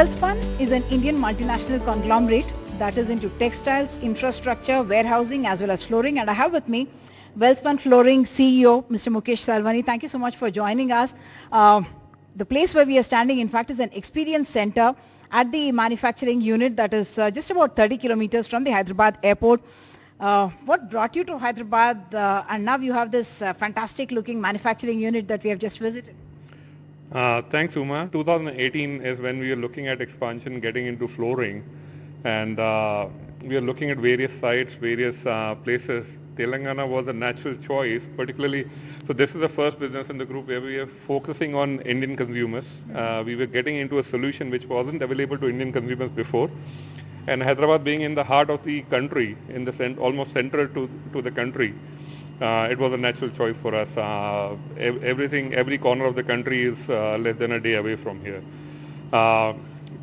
Welspun is an Indian multinational conglomerate that is into textiles, infrastructure, warehousing as well as flooring and I have with me Welspun Flooring CEO Mr. Mukesh Savlani. Thank you so much for joining us. Uh, the place where we are standing in fact is an experience center at the manufacturing unit that is uh, just about 30 kilometers from the Hyderabad airport. Uh, what brought you to Hyderabad uh, and now you have this uh, fantastic looking manufacturing unit that we have just visited? Uh, thanks, Uma. 2018 is when we are looking at expansion, getting into flooring, and uh, we are looking at various sites, various uh, places. Telangana was a natural choice, particularly. So this is the first business in the group where we are focusing on Indian consumers. Uh, we were getting into a solution which wasn't available to Indian consumers before, and Hyderabad being in the heart of the country, in the cent- almost central to to the country uh, it was a natural choice for us. Uh, everything, every corner of the country is uh, less than a day away from here. Uh,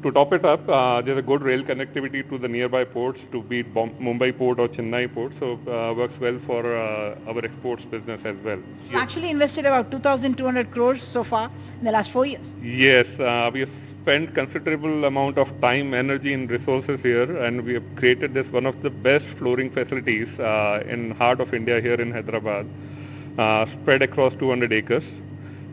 to top it up, uh, there's a good rail connectivity to the nearby ports, to be Mumbai port or Chennai port, so uh, works well for uh, our exports business as well. You actually invested about 2,200 crores so far in the last four years. Yes, uh, we spent considerable amount of time, energy and resources here and we have created this one of the best flooring facilities uh, in heart of India here in Hyderabad, uh, spread across 200 acres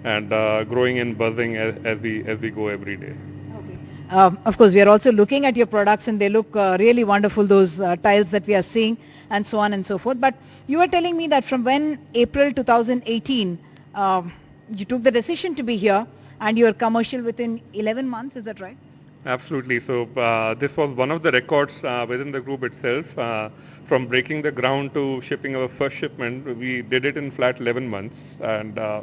and uh, growing and buzzing as, as, we, as we go every day. Okay. Um, of course, we are also looking at your products and they look uh, really wonderful, those uh, tiles that we are seeing and so on and so forth. But you were telling me that from when April 2018, um, you took the decision to be here and you're commercial within 11 months, is that right? Absolutely. So uh, this was one of the records uh, within the group itself. Uh, from breaking the ground to shipping our first shipment, we did it in flat 11 months. And uh,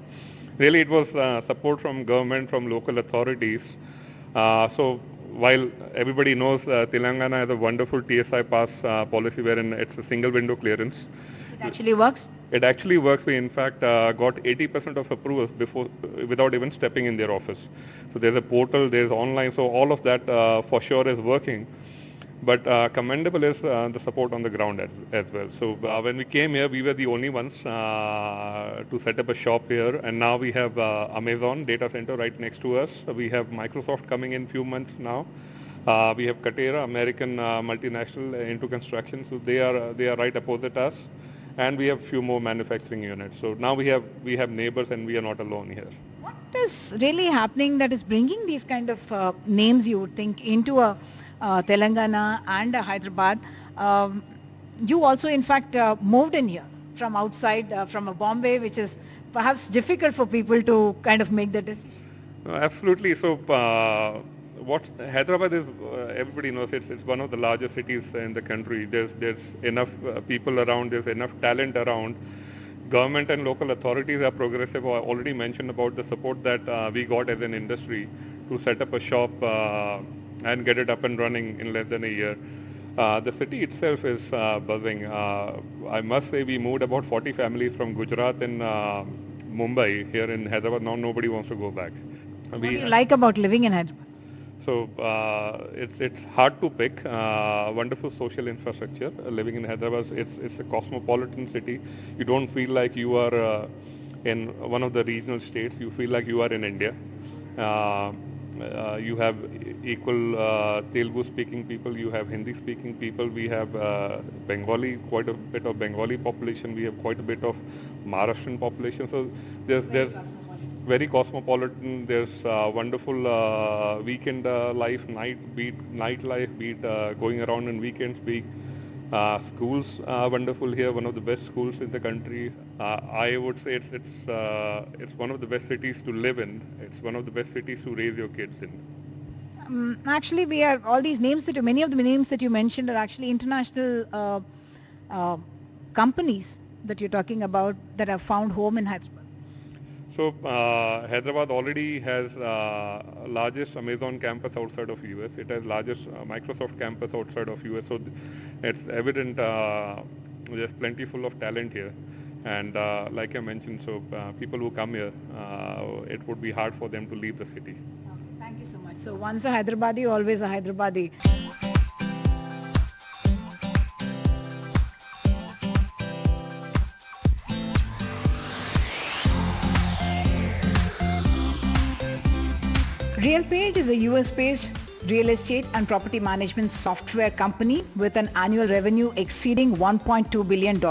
really it was uh, support from government, from local authorities. Uh, so while everybody knows uh, Telangana has a wonderful TS-iPASS uh, policy wherein it's a single window clearance, It actually works? It actually works. We in fact uh, got 80% of approvals before, without even stepping in their office. So there's a portal, there's online, so all of that uh, for sure is working. But uh, commendable is uh, the support on the ground as, as well. So uh, when we came here, we were the only ones uh, to set up a shop here, and now we have uh, Amazon data center right next to us. We have Microsoft coming in few months now. Uh, we have Katerra, American uh, multinational uh, into construction, so they are they are right opposite us, and we have few more manufacturing units. So now we have we have neighbors, and we are not alone here. What is really happening that is bringing these kind of uh, names, you would think, into a uh, Telangana and a Hyderabad? Um, you also, in fact, uh, moved in here from outside, uh, from a Bombay, which is perhaps difficult for people to kind of make the decision. Absolutely. So, uh, what Hyderabad is, uh, everybody knows it's, it's one of the largest cities in the country. There's there's enough uh, people around. There's enough talent around. Government and local authorities are progressive. I already mentioned about the support that uh, we got as an industry to set up a shop uh, and get it up and running in less than a year. Uh, the city itself is uh, buzzing. Uh, I must say we moved about 40 families from Gujarat and uh, Mumbai here in Hyderabad. Now nobody wants to go back. What do you like about living in Hyderabad? So uh, it's it's hard to pick. Uh, wonderful social infrastructure. Uh, living in Hyderabad, it's it's a cosmopolitan city. You don't feel like you are uh, in one of the regional states. You feel like you are in India. Uh, uh, you have equal uh, Telugu speaking people. You have Hindi speaking people. We have Bengali, quite a bit of Bengali population. We have quite a bit of Maharashtrian population. So there's there's very cosmopolitan. There's uh, wonderful uh, weekend uh, life, night beat, nightlife beat, uh, going around on weekends. Be uh, schools are wonderful here. One of the best schools in the country. Uh, I would say it's it's it's one of the best cities to live in. It's one of the best cities to raise your kids in. Um, actually, we are all these names that you, many of the names that you mentioned are actually international companies that you're talking about that have found home in Hyderabad. So uh, Hyderabad already has uh, largest Amazon campus outside of US. It has largest uh, Microsoft campus outside of US. So it's evident uh, there's plenty full of talent here. And uh, like I mentioned, so uh, people who come here, it would be hard for them to leave the city. Thank you so much. So once a Hyderabadi, always a Hyderabadi. RealPage is a US-based real estate and property management software company with an annual revenue exceeding $1.2 billion.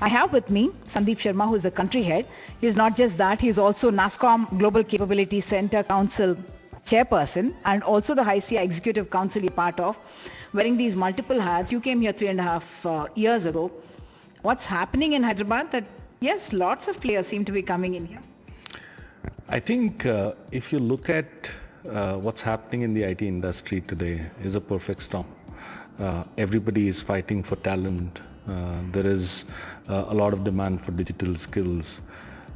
I have with me Sandeep Sharma, who is the country head. He's not just that, he's also NASSCOM Global Capability Center Council chairperson and also the HYSEA Executive Council you're part of. Wearing these multiple hats, you came here three and a half uh, years ago. What's happening in Hyderabad that, yes, lots of players seem to be coming in here. I think uh, if you look at uh, what's happening in the IT industry today is a perfect storm. Uh, everybody is fighting for talent. Uh, there is uh, a lot of demand for digital skills.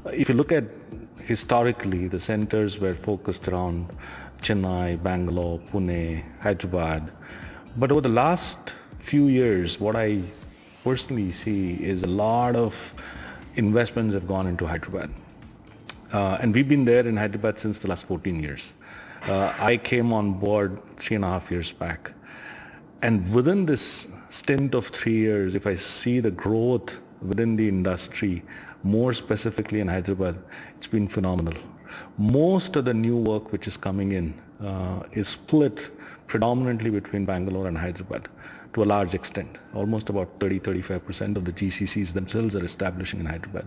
Uh, if you look at historically, the centers were focused around Chennai, Bangalore, Pune, Hyderabad. But over the last few years, what I personally see is a lot of investments have gone into Hyderabad. Uh, and we've been there in Hyderabad since the last 14 years. Uh, I came on board three and a half years back. And within this stint of three years, if I see the growth within the industry, more specifically in Hyderabad, it's been phenomenal. Most of the new work which is coming in uh, is split predominantly between Bangalore and Hyderabad to a large extent. Almost about 30-35% of the GCCs themselves are establishing in Hyderabad.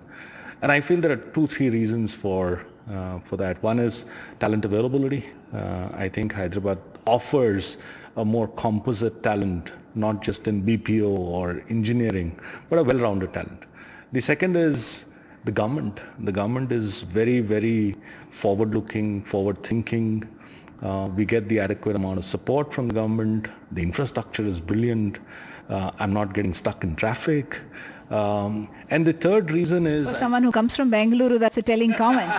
And I feel there are two, three reasons for uh, for that. One is talent availability. Uh, I think Hyderabad offers a more composite talent, not just in BPO or engineering, but a well-rounded talent. The second is the government. The government is very, very forward-looking, forward-thinking. Uh, we get the adequate amount of support from the government. The infrastructure is brilliant. Uh, I'm not getting stuck in traffic. Um, and the third reason is... For someone who comes from Bengaluru, that's a telling comment.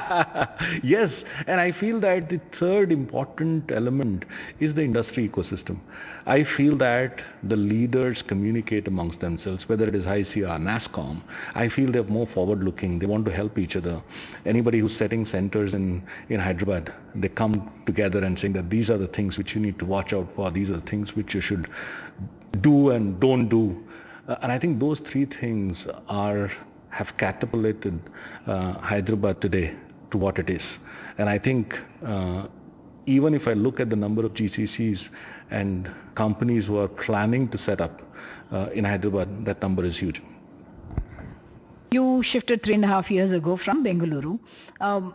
yes, and I feel that the third important element is the industry ecosystem. I feel that the leaders communicate amongst themselves, whether it is HYSEA, NASSCOM. I feel they're more forward-looking. They want to help each other. Anybody who's setting centers in, in Hyderabad, they come together and saying that these are the things which you need to watch out for. These are the things which you should do and don't do. Uh, and I think those three things are have catapulted uh, Hyderabad today to what it is. And I think uh, even if I look at the number of GCCs and companies who are planning to set up uh, in Hyderabad, that number is huge. You shifted three and a half years ago from Bengaluru. Um,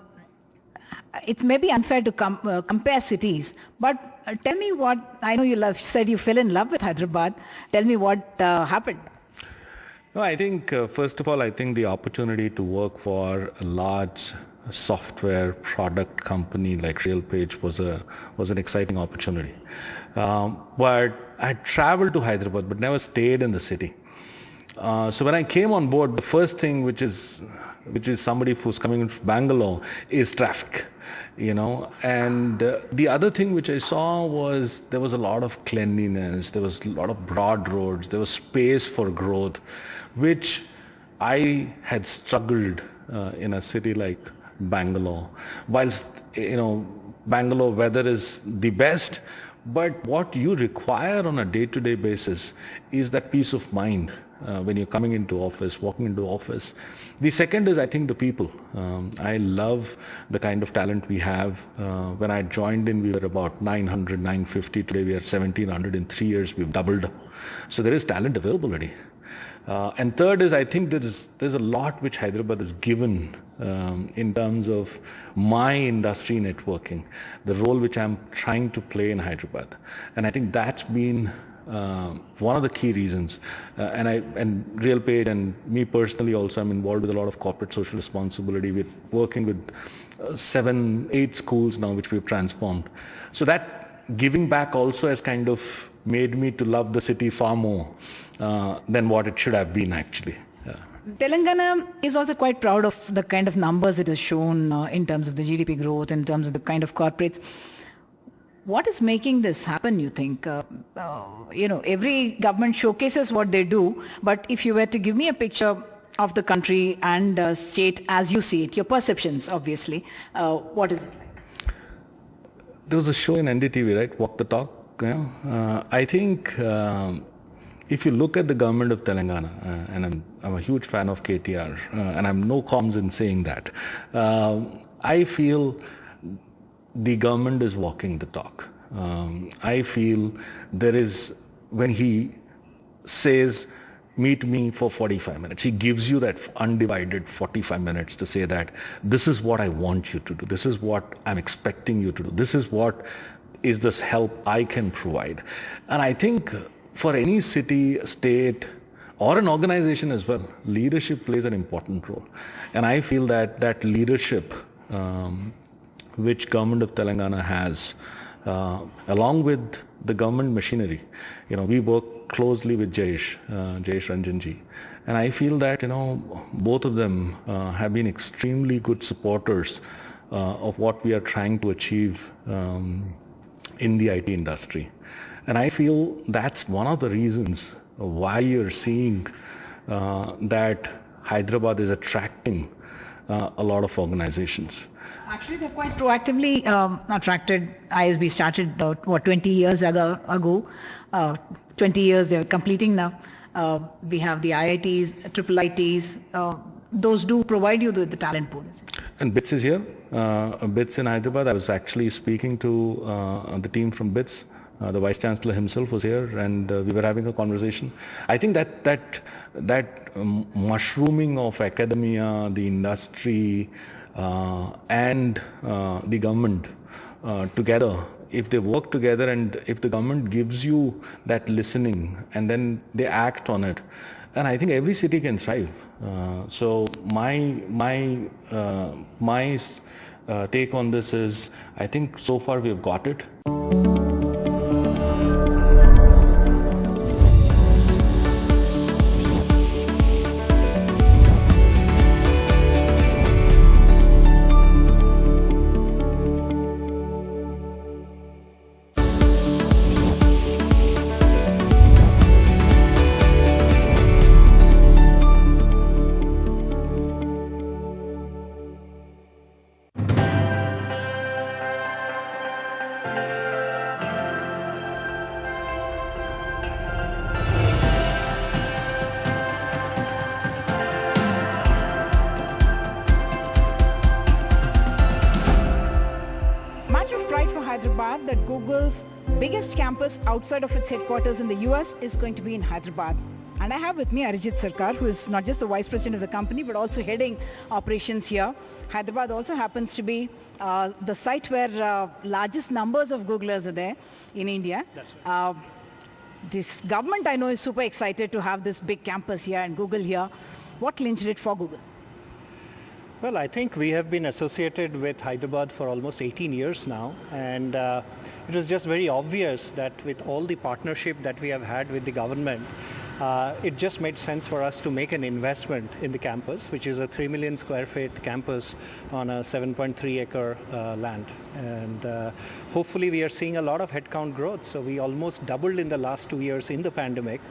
it may be unfair to com uh, compare cities, but uh, tell me what, I know you love, said you fell in love with Hyderabad. Tell me what uh, happened. No, I think, uh, first of all, I think the opportunity to work for a large software product company like RealPage was a was an exciting opportunity. Um, but I traveled to Hyderabad, but never stayed in the city. Uh, so when I came on board, the first thing which is which is somebody who's coming from Bangalore is traffic you know? And uh, the other thing which i saw was there was a lot of cleanliness there was a lot of broad roads there was space for growth which i had struggled uh, in a city like bangalore. Whilst you know bangalore weather is the best but what you require on a day-to-day basis is that peace of mind uh, when you're coming into office, walking into office. The second is, I think, the people. Um, I love the kind of talent we have. Uh, when I joined in, we were about 900, 950. Today we are 1700. In three years, we've doubled. So there is talent availability. Uh, and third is, I think there is there's a lot which Hyderabad has given um, in terms of my industry networking, the role which I'm trying to play in Hyderabad. And I think that's been uh, one of the key reasons. Uh, and I and RealPage and me personally also, I'm involved with a lot of corporate social responsibility with working with uh, seven, eight schools now which we've transformed. So that giving back also has kind of made me to love the city far more uh, than what it should have been actually. Telangana is also quite proud of the kind of numbers it has shown uh, in terms of the GDP growth, in terms of the kind of corporates. What is making this happen, you think? Uh, uh, you know, every government showcases what they do, but if you were to give me a picture of the country and uh, state as you see it, your perceptions, obviously, uh, what is it like? There was a show in NDTV, right? Walk the talk. Yeah? Uh, I think um, if you look at the government of Telangana, uh, and I'm, I'm a huge fan of KTR, and I'm no qualms in saying that, I feel the government is walking the talk. Um, I feel there is, when he says, meet me for 45 minutes. He gives you that undivided 45 minutes to say that this is what I want you to do. This is what I'm expecting you to do. This is what is this help I can provide. And I think for any city, state, or an organization as well, leadership plays an important role. And I feel that that leadership, um, which government of Telangana has, uh, along with the government machinery, you know, we work closely with Jayesh, uh, Jayesh Ranjanji. And I feel that, you know, both of them uh, have been extremely good supporters uh, of what we are trying to achieve um, in the IT industry. And I feel that's one of the reasons why you're seeing uh, that Hyderabad is attracting uh, a lot of organizations. Actually, they've quite proactively um, attracted. ISB started uh, what 20 years ago. ago. Uh, 20 years they're completing now. Uh, we have the IITs, triple ITs. Uh, those do provide you with the talent pool. And BITS is here. Uh, BITS in Hyderabad. I was actually speaking to uh, the team from BITS. Uh, the vice chancellor himself was here, and uh, we were having a conversation. I think that that that um, mushrooming of academia, the industry, uh, and uh, the government uh, together, if they work together and if the government gives you that listening and then they act on it, then I think every city can thrive. Uh, so my my my take on this is, I think so far we've got it. Hyderabad that Google's biggest campus outside of its headquarters in the US is going to be in Hyderabad. And I have with me Arijit Sarkar, who is not just the vice president of the company, but also heading operations here. Hyderabad also happens to be uh, the site where uh, largest numbers of Googlers are there in India. Right. Uh, this government, I know, is super excited to have this big campus here and Google here. What clinched it for Google? Well, I think we have been associated with Hyderabad for almost 18 years now, and uh, it was just very obvious that with all the partnership that we have had with the government, uh, it just made sense for us to make an investment in the campus, which is a 3 million square feet campus on a 7.3 acre uh, land. And uh, hopefully we are seeing a lot of headcount growth. So we almost doubled in the last two years in the pandemic,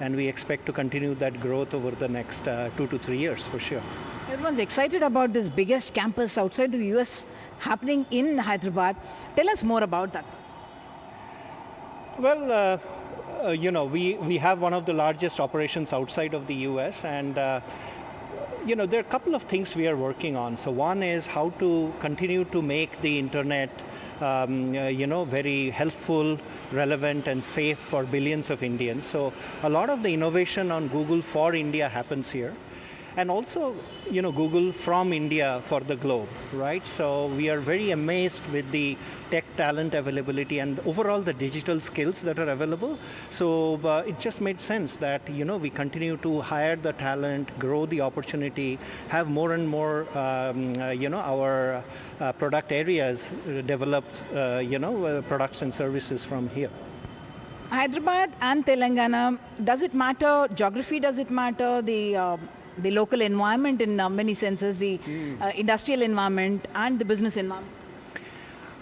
and we expect to continue that growth over the next uh, two to three years for sure. Everyone's excited about this biggest campus outside the US happening in Hyderabad. Tell us more about that. Well, uh, uh, you know, we, we have one of the largest operations outside of the US and uh, you know, there are a couple of things we are working on. So one is how to continue to make the internet um, uh, you know, very helpful, relevant and safe for billions of Indians. So a lot of the innovation on Google for India happens here and also you know Google from India for the globe, right? So we are very amazed with the tech talent availability and overall the digital skills that are available. So uh, it just made sense that you know we continue to hire the talent, grow the opportunity, have more and more um, uh, you know our uh, product areas develop uh, you know uh, products and services from here. Hyderabad and Telangana, does it matter? Geography, does it matter? The uh, the local environment in uh, many senses, the uh, industrial environment and the business environment?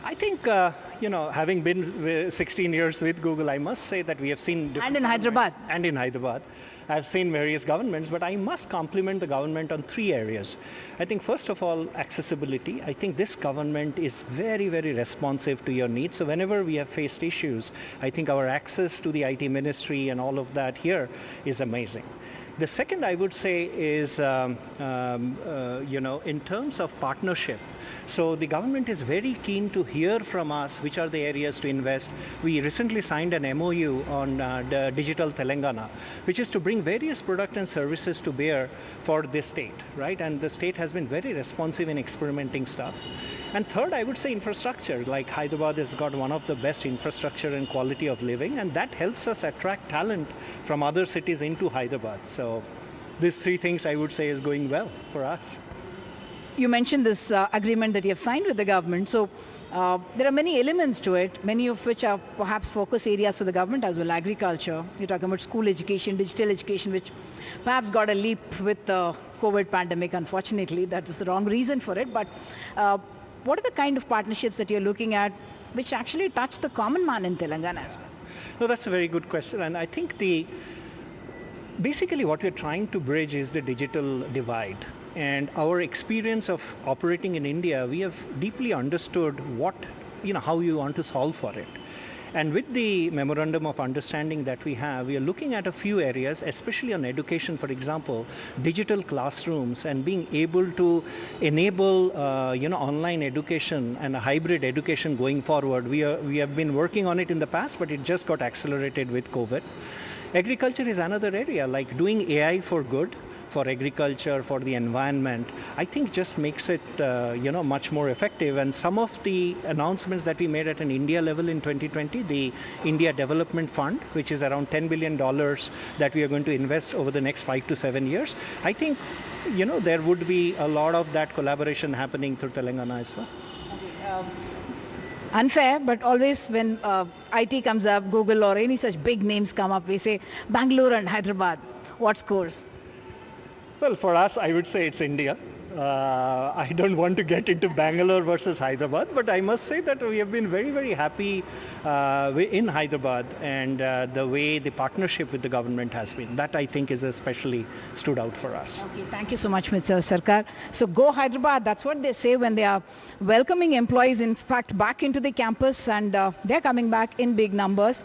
I think, uh, you know, having been 16 years with Google, I must say that we have seen... And in Hyderabad. And in Hyderabad. I've seen various governments, but I must compliment the government on three areas. I think first of all, accessibility. I think this government is very, very responsive to your needs. So whenever we have faced issues, I think our access to the IT ministry and all of that here is amazing. The second I would say is, um, um, uh, you know, in terms of partnership, so the government is very keen to hear from us which are the areas to invest. We recently signed an MOU on uh, the Digital Telangana, which is to bring various products and services to bear for this state, right? And the state has been very responsive in experimenting stuff. And third, I would say infrastructure, like Hyderabad has got one of the best infrastructure and quality of living, and that helps us attract talent from other cities into Hyderabad. So these three things I would say is going well for us you mentioned this uh, agreement that you have signed with the government. So uh, there are many elements to it, many of which are perhaps focus areas for the government as well. Agriculture, you're talking about school education, digital education, which perhaps got a leap with the COVID pandemic, unfortunately. That is the wrong reason for it. But uh, what are the kind of partnerships that you're looking at which actually touch the common man in Telangana as well? No, that's a very good question. And I think the basically what we're trying to bridge is the digital divide and our experience of operating in India, we have deeply understood what, you know, how you want to solve for it. And with the memorandum of understanding that we have, we are looking at a few areas, especially on education, for example, digital classrooms and being able to enable, uh, you know, online education and a hybrid education going forward. We, are, we have been working on it in the past, but it just got accelerated with COVID. Agriculture is another area, like doing AI for good, for agriculture, for the environment, I think just makes it, uh, you know, much more effective. And some of the announcements that we made at an India level in 2020, the India Development Fund, which is around $10 billion that we are going to invest over the next five to seven years, I think, you know, there would be a lot of that collaboration happening through Telangana as well. Um unfair, but always when uh, IT comes up, Google or any such big names come up, we say Bangalore and Hyderabad. What scores? Well, for us, I would say it's India. Uh, I don't want to get into Bangalore versus Hyderabad, but I must say that we have been very, very happy uh, in Hyderabad and uh, the way the partnership with the government has been. That I think is especially stood out for us. Okay, thank you so much, Mr. Sarkar. So go Hyderabad, that's what they say when they are welcoming employees, in fact, back into the campus and uh, they're coming back in big numbers.